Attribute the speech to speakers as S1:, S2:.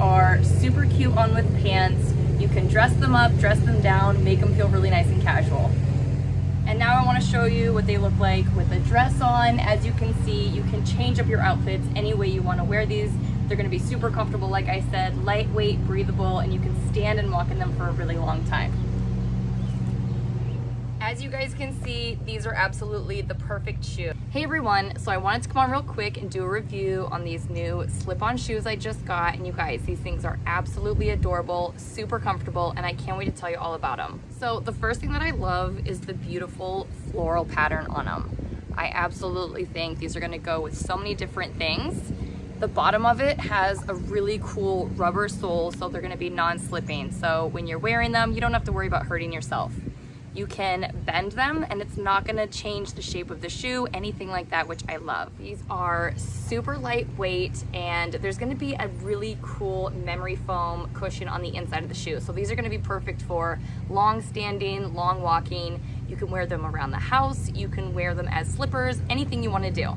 S1: are super cute on with pants. You can dress them up, dress them down, make them feel really nice and casual. And now I want to show you what they look like with a dress on. As you can see, you can change up your outfits any way you want to wear these. They're going to be super comfortable, like I said, lightweight, breathable, and you can stand and walk in them for a really long time. As you guys can see, these are absolutely the perfect shoe. Hey everyone, so I wanted to come on real quick and do a review on these new slip-on shoes I just got. And you guys, these things are absolutely adorable, super comfortable, and I can't wait to tell you all about them. So the first thing that I love is the beautiful floral pattern on them. I absolutely think these are gonna go with so many different things. The bottom of it has a really cool rubber sole, so they're gonna be non-slipping. So when you're wearing them, you don't have to worry about hurting yourself. You can bend them and it's not gonna change the shape of the shoe, anything like that, which I love. These are super lightweight and there's gonna be a really cool memory foam cushion on the inside of the shoe. So these are gonna be perfect for long standing, long walking. You can wear them around the house. You can wear them as slippers, anything you wanna do.